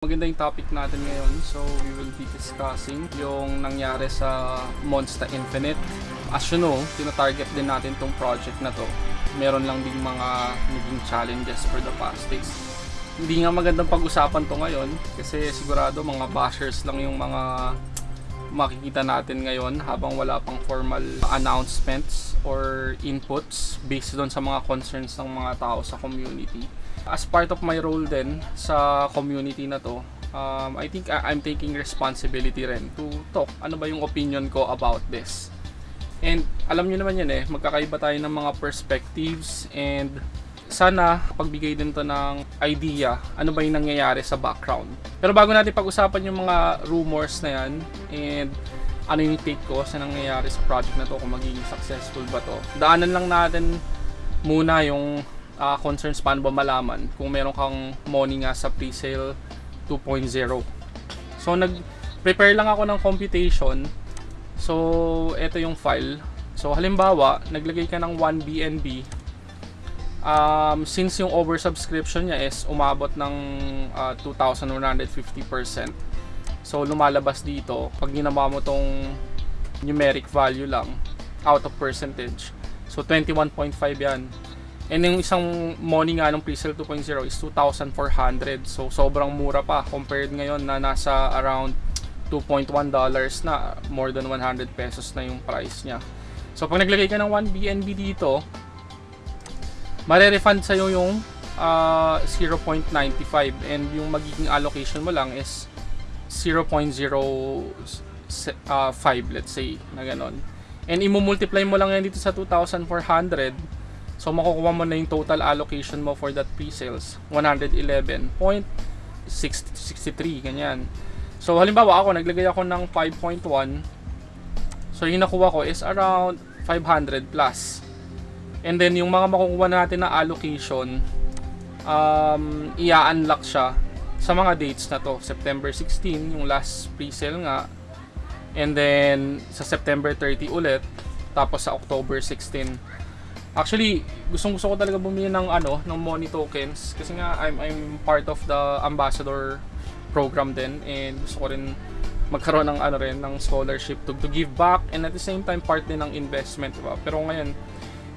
Maganda yung topic natin ngayon. So, we will be discussing yung nangyari sa Monster Infinite. As you know, tinatarget din natin tong project na to. Meron lang din mga naging challenges for the past days. Hindi nga magandang pag-usapan to ngayon kasi sigurado mga bashers lang yung mga makikita natin ngayon habang wala pang formal announcements or inputs based doon sa mga concerns ng mga tao sa community. As part of my role din sa community na to, um, I think I'm taking responsibility rin to talk ano ba yung opinion ko about this. And alam niyo naman yan eh, magkakaiba tayo ng mga perspectives and sana pagbigay din to ng idea ano ba yung nangyayari sa background. Pero bago natin pag-usapan yung mga rumors na yan and ano yung take ko sa nangyayari sa project na to kung magiging successful ba to. Daanan lang natin muna yung ah, concerns paano ba malaman kung meron kang money nga sa pre-sale 2.0. So nag-prepare lang ako ng computation. So ito yung file. So halimbawa, naglagay ka ng 1 BNB um, since yung oversubscription niya is umabot ng uh, 2,150%. So lumalabas dito, pag ginawa mo tong numeric value lang, out of percentage. So 21.5 yan. And yung isang money nga ng pre-sale 2.0 is 2,400. So sobrang mura pa compared ngayon na nasa around 2.1 dollars na more than 100 pesos na yung price niya. So pag naglagay ka ng 1 BNB dito, mare-refund sa'yo yung ah, 0.95 and yung magiging allocation mo lang is 0.05 let's say na ganon. And i-multiply mo lang yan dito sa 2,400 so makukuha mo na yung total allocation mo for that pre-sales 111.63 ganyan. So halimbawa ako naglagay ako ng 5.1 so yung nakuha ko is around 500 plus. And then yung mga makukuha natin na allocation, um, i-unlock siya sa mga dates na to. September 16, yung last pre-sale nga. And then sa September 30 ulit, tapos sa October 16. Actually, gustong gusto ko talaga bumili ng ano, ng money tokens kasi nga I'm I'm part of the ambassador program din and gusto ko rin magkaroon ng ano rin ng scholarship to, to give back and at the same time part din ng investment, diba? Pero ngayon,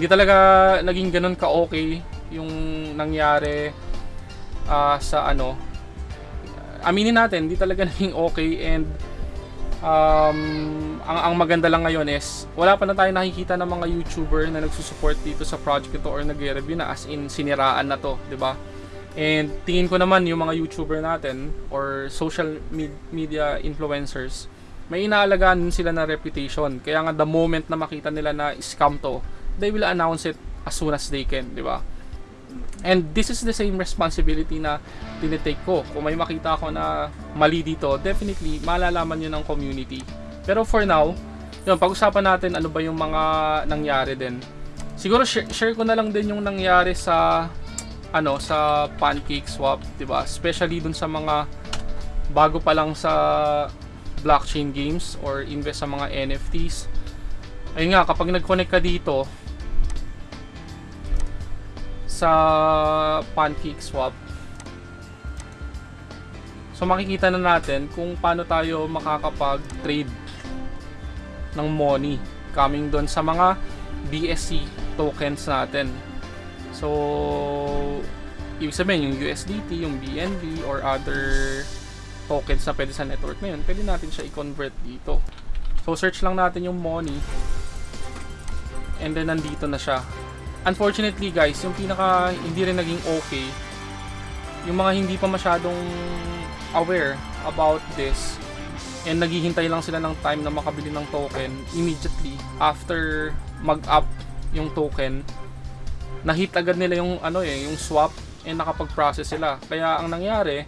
hindi talaga naging ganun ka-okay yung nangyari ah, sa ano. Aminin natin, hindi talaga naging okay and um, ang, ang maganda lang ngayon is wala pa na tayo nakikita ng mga YouTuber na nagsusupport dito sa project ito or nagre-review na as in siniraan na to, 'di ba? And tingin ko naman yung mga YouTuber natin or social med- media influencers, may inaalagaan din sila na reputation. Kaya nga the moment na makita nila na scam to, they will announce it as soon as they can, di ba? And this is the same responsibility na tinitake ko. Kung may makita ako na mali dito, definitely malalaman yun ng community. Pero for now, yun, pag-usapan natin ano ba yung mga nangyari din. Siguro share, share ko na lang din yung nangyari sa ano sa pancake swap, 'di ba? Especially dun sa mga bago pa lang sa blockchain games or invest sa mga NFTs. Ayun nga, kapag nag-connect ka dito sa pancake swap, so makikita na natin kung paano tayo makakapag-trade ng money coming doon sa mga BSC tokens natin. So, ibig sabihin yung USDT, yung BNB, or other tokens na pwede sa network na yun, pwede natin siya i-convert dito. So, search lang natin yung money. And then, nandito na siya. Unfortunately, guys, yung pinaka hindi rin naging okay, yung mga hindi pa masyadong aware about this, and naghihintay lang sila ng time na makabili ng token immediately after mag-up yung token na-hit agad nila yung ano eh, yung swap and nakapag-process sila. Kaya ang nangyari,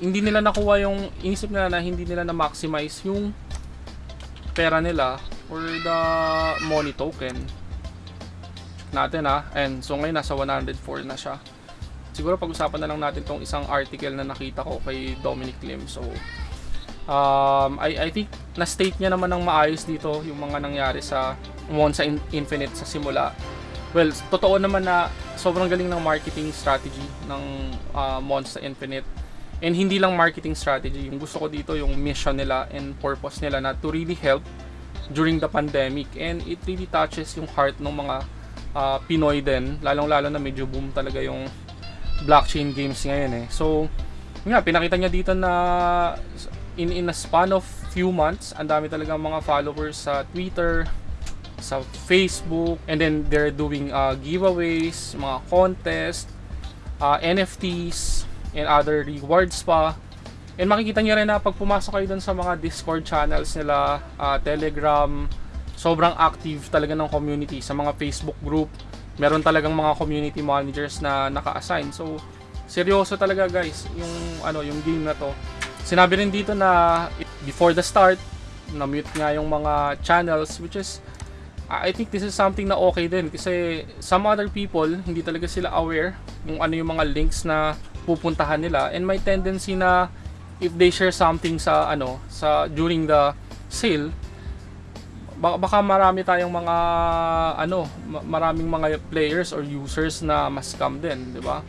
hindi nila nakuha yung inisip nila na hindi nila na maximize yung pera nila or the money token natin ha. And so ngayon nasa 104 na siya. Siguro pag-usapan na lang natin tong isang article na nakita ko kay Dominic Lim. So um, I, I think na-state niya naman ng maayos dito yung mga nangyari sa Monza In- Infinite sa simula. Well, totoo naman na sobrang galing ng marketing strategy ng uh, Monster Infinite. And hindi lang marketing strategy. Yung gusto ko dito, yung mission nila and purpose nila na to really help during the pandemic. And it really touches yung heart ng mga uh, Pinoy din. Lalong-lalo na medyo boom talaga yung blockchain games ngayon eh. So, nga, pinakita niya dito na in, in a span of few months, ang dami talaga mga followers sa Twitter, sa Facebook, and then they're doing uh, giveaways, mga contest, uh, NFTs, and other rewards pa. And makikita niyo rin na pag pumasok kayo dun sa mga Discord channels nila, uh, Telegram, sobrang active talaga ng community sa mga Facebook group. Meron talagang mga community managers na naka-assign. So, seryoso talaga guys yung ano yung game na to. Sinabi rin dito na before the start, na-mute nga yung mga channels which is I think this is something na okay din kasi some other people hindi talaga sila aware kung ano yung mga links na pupuntahan nila and may tendency na if they share something sa ano sa during the sale baka, marami tayong mga ano maraming mga players or users na mas scam din, 'di ba?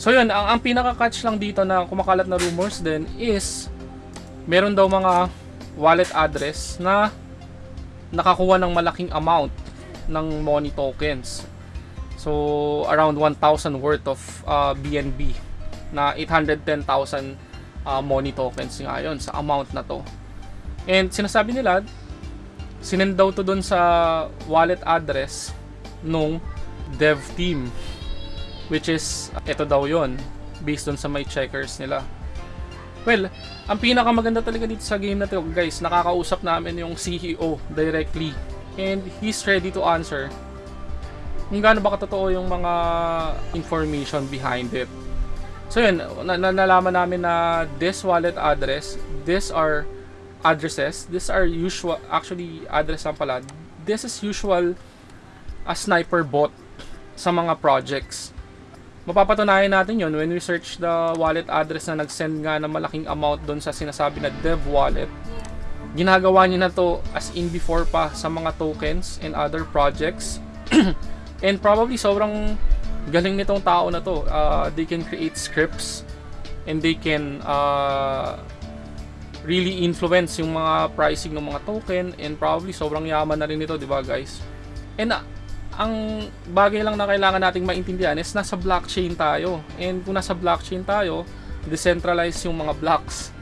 So yun, ang, ang pinaka-catch lang dito na kumakalat na rumors din is meron daw mga wallet address na nakakuha ng malaking amount ng money tokens. So, around 1,000 worth of uh, BNB na 810,000 uh, money tokens nga yun sa amount na to. And sinasabi nila, sinend daw to dun sa wallet address nung dev team which is ito daw yon based dun sa may checkers nila. Well, ang pinakamaganda talaga dito sa game na to, guys, nakakausap namin yung CEO directly. And he's ready to answer kung gaano ba katotoo yung mga information behind it. So yun, na- na- nalaman namin na this wallet address, these are addresses, these are usual, actually address lang pala, this is usual a sniper bot sa mga projects mapapatunayan natin yon when we search the wallet address na nag-send nga ng malaking amount doon sa sinasabi na dev wallet. Ginagawa niya na to as in before pa sa mga tokens and other projects. and probably sobrang galing nitong tao na to. Uh, they can create scripts and they can uh, really influence yung mga pricing ng mga token and probably sobrang yaman na rin nito, di ba guys? And uh, ang bagay lang na kailangan nating maintindihan is nasa blockchain tayo. And kung nasa blockchain tayo, decentralized yung mga blocks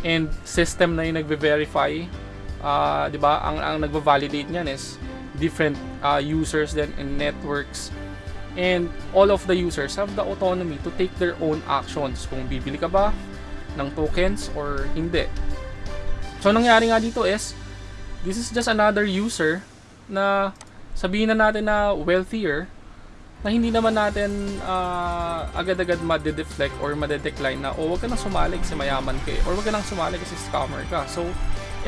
and system na yung nagve-verify. Uh, 'di ba? Ang ang nagva-validate niyan is different uh, users then and networks. And all of the users have the autonomy to take their own actions kung bibili ka ba ng tokens or hindi. So nangyari nga dito is this is just another user na sabihin na natin na wealthier na hindi naman natin uh, agad-agad ma-deflect or ma-decline na oh wag ka nang sumali kasi mayaman ka eh, or wag ka nang sumali kasi scammer ka. So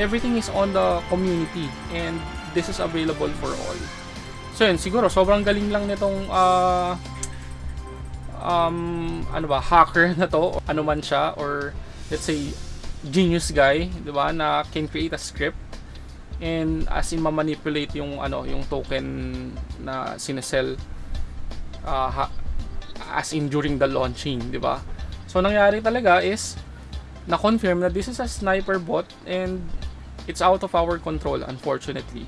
everything is on the community and this is available for all. So yun, siguro sobrang galing lang nitong uh, um, ano ba, hacker na to, ano man siya or let's say genius guy, 'di ba, na can create a script and as in ma-manipulate yung ano yung token na sinesell uh, as in during the launching di ba? So nangyari talaga is na confirm na this is a sniper bot and it's out of our control unfortunately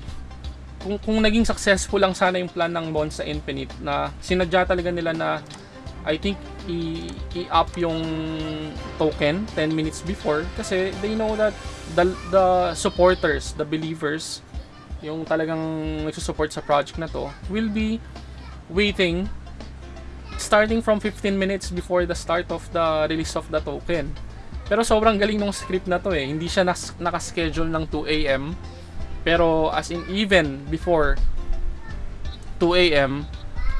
kung, kung naging successful lang sana yung plan ng Monza Infinite na sinadya talaga nila na I think i-up yung token 10 minutes before kasi they know that the, the supporters, the believers, yung talagang nagsusupport sa project na to, will be waiting starting from 15 minutes before the start of the release of the token. Pero sobrang galing ng script na to eh. Hindi siya nas- nakaschedule ng 2 a.m. Pero as in even before 2 a.m.,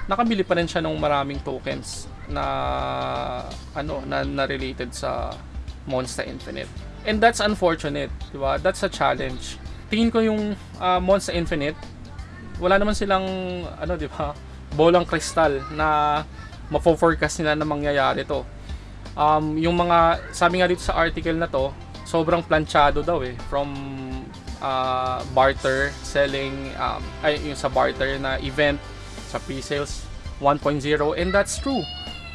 nakabili pa rin siya ng maraming tokens na ano na, na related sa Monster Infinite. And that's unfortunate, 'di ba? That's a challenge. Tingin ko yung uh, Monster Infinite, wala naman silang ano, 'di ba? Bolang kristal na mafo-forecast nila na mangyayari to. Um, yung mga sabi nga dito sa article na to, sobrang planchado daw eh from uh, barter selling um, ay yung sa barter na event sa sa pre-sales 1.0 and that's true.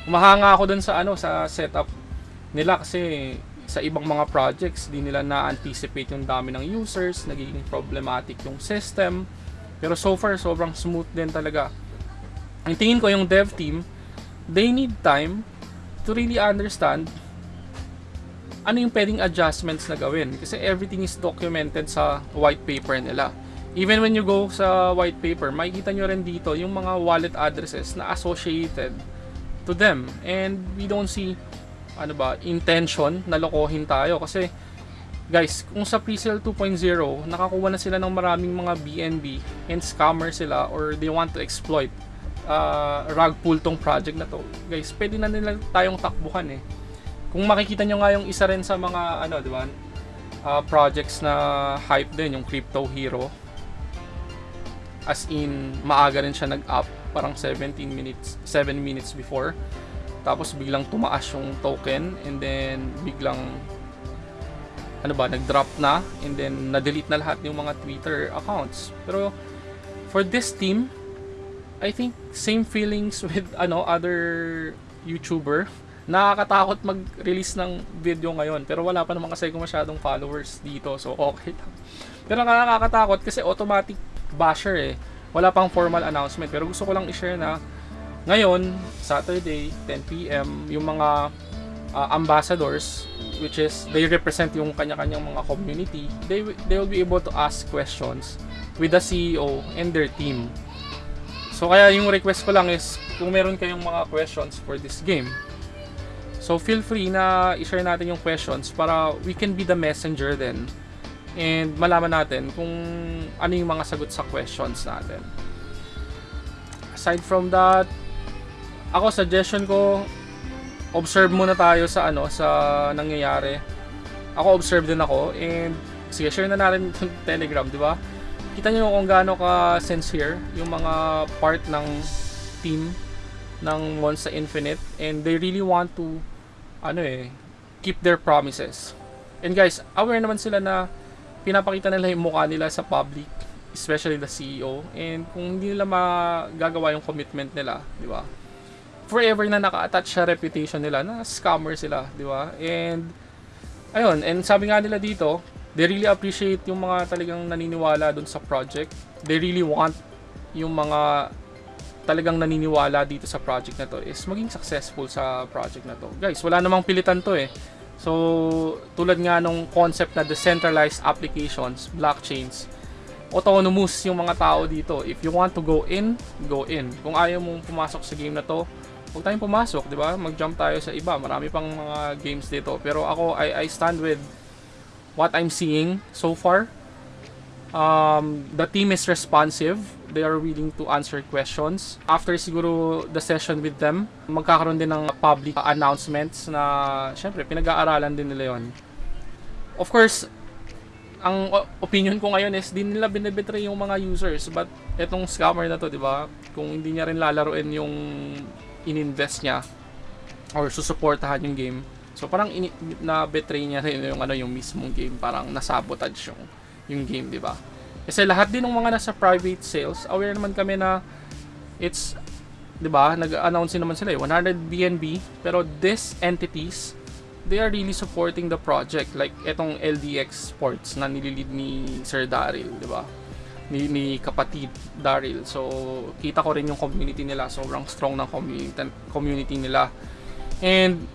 Umahanga ako dun sa ano sa setup nila kasi sa ibang mga projects di nila na-anticipate yung dami ng users, nagiging problematic yung system. Pero so far sobrang smooth din talaga. Ang tingin ko yung dev team, they need time to really understand ano yung pwedeng adjustments na gawin kasi everything is documented sa white paper nila. Even when you go sa white paper, makikita nyo rin dito yung mga wallet addresses na associated to them. And we don't see ano ba, intention na lokohin tayo kasi guys, kung sa pre-sale 2.0, nakakuha na sila ng maraming mga BNB and scammer sila or they want to exploit uh, rug pull tong project na to. Guys, pwede na nila tayong takbuhan eh. Kung makikita nyo nga yung isa rin sa mga ano, di ba? Uh, projects na hype din, yung Crypto Hero. As in, maaga rin siya nag-up, parang 17 minutes, 7 minutes before. Tapos biglang tumaas yung token and then biglang ano ba, nag-drop na and then na-delete na lahat yung mga Twitter accounts. Pero for this team, I think same feelings with ano other YouTuber. Nakakatakot mag-release ng video ngayon pero wala pa naman kasi ko masyadong followers dito so okay lang. Pero nakakatakot kasi automatic basher eh. Wala pang formal announcement pero gusto ko lang i-share na ngayon, Saturday, 10pm, yung mga uh, ambassadors which is they represent yung kanya-kanyang mga community, they they will be able to ask questions with the CEO and their team. So kaya yung request ko lang is kung meron kayong mga questions for this game. So feel free na i-share natin yung questions para we can be the messenger then and malaman natin kung ano yung mga sagot sa questions natin. Aside from that, ako suggestion ko observe muna tayo sa ano sa nangyayari. Ako observe din ako and sige share na natin yung Telegram, di ba? Kita niyo kung gaano ka sincere yung mga part ng team ng Monster Infinite and they really want to ano eh keep their promises. And guys, aware naman sila na pinapakita nila yung mukha nila sa public, especially the CEO. And kung hindi nila magagawa yung commitment nila, di ba? forever na naka-attach sa reputation nila na scammer sila, di ba? And ayun, and sabi nga nila dito, they really appreciate yung mga talagang naniniwala dun sa project. They really want yung mga talagang naniniwala dito sa project na to is maging successful sa project na to. Guys, wala namang pilitan to eh. So, tulad nga nung concept na decentralized applications, blockchains, autonomous yung mga tao dito. If you want to go in, go in. Kung ayaw mong pumasok sa game na to, huwag tayong pumasok, di ba? Mag-jump tayo sa iba. Marami pang mga games dito. Pero ako, I, I stand with what I'm seeing so far. Um, the team is responsive. They are willing to answer questions. After siguro the session with them, magkakaroon din ng public announcements na, syempre, pinag-aaralan din nila yon. Of course, ang opinion ko ngayon is di nila binibetray yung mga users but etong scammer na to, di ba? Kung hindi niya rin lalaruin yung ininvest niya or susuportahan yung game. So parang ini- na betray niya rin yung ano yung mismong game, parang nasabotage yung yung game, 'di ba? Kasi lahat din ng mga nasa private sales, aware naman kami na it's 'di ba? Nag-announce naman sila eh 100 BNB, pero these entities they are really supporting the project like etong LDX Sports na nililid ni Sir Daryl, 'di ba? ni, ni kapatid Daryl. So, kita ko rin yung community nila. Sobrang strong ng community, community nila. And,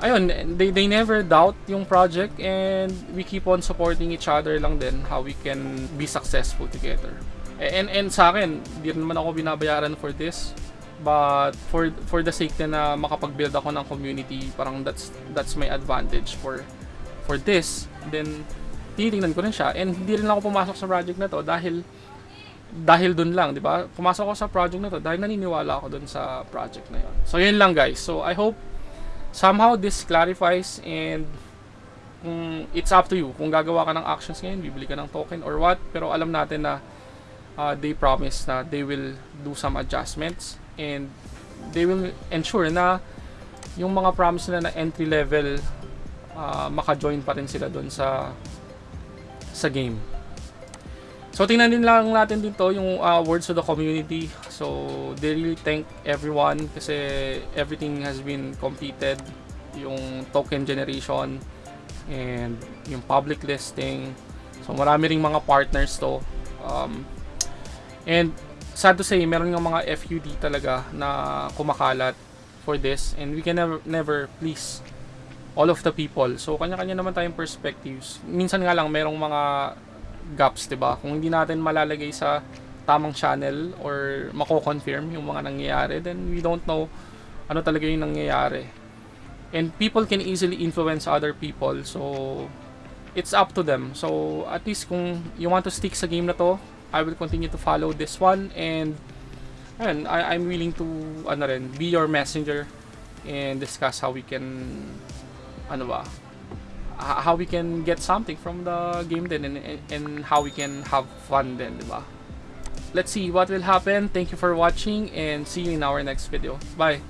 ayun, they, they never doubt yung project and we keep on supporting each other lang din how we can be successful together. And, and sa akin, hindi naman ako binabayaran for this. But for for the sake na makapag-build ako ng community, parang that's that's my advantage for for this. Then tinitingnan ko rin siya and hindi rin ako pumasok sa project na to dahil dahil dun lang, di ba? Pumasok ako sa project na to dahil naniniwala ako dun sa project na yon. So, yun lang guys. So, I hope somehow this clarifies and kung it's up to you kung gagawa ka ng actions ngayon, bibili ka ng token or what. Pero alam natin na uh, they promise na they will do some adjustments and they will ensure na yung mga promise nila na entry level uh, maka-join pa rin sila doon sa sa game. So tingnan din lang natin dito yung uh, words of the community. So they really thank everyone kasi everything has been completed. Yung token generation and yung public listing. So marami ring mga partners to. Um, and sad to say, meron ng mga FUD talaga na kumakalat for this and we can never, never please all of the people. So kanya-kanya naman tayong perspectives. Minsan nga lang merong mga gaps, 'di ba? Kung hindi natin malalagay sa tamang channel or mako-confirm yung mga nangyayari, then we don't know ano talaga yung nangyayari. And people can easily influence other people. So it's up to them. So at least kung you want to stick sa game na to, I will continue to follow this one and ayun, I, I'm willing to ano rin, be your messenger and discuss how we can ano ba how we can get something from the game din and, and how we can have fun din, di ba? Let's see what will happen. Thank you for watching and see you in our next video. Bye!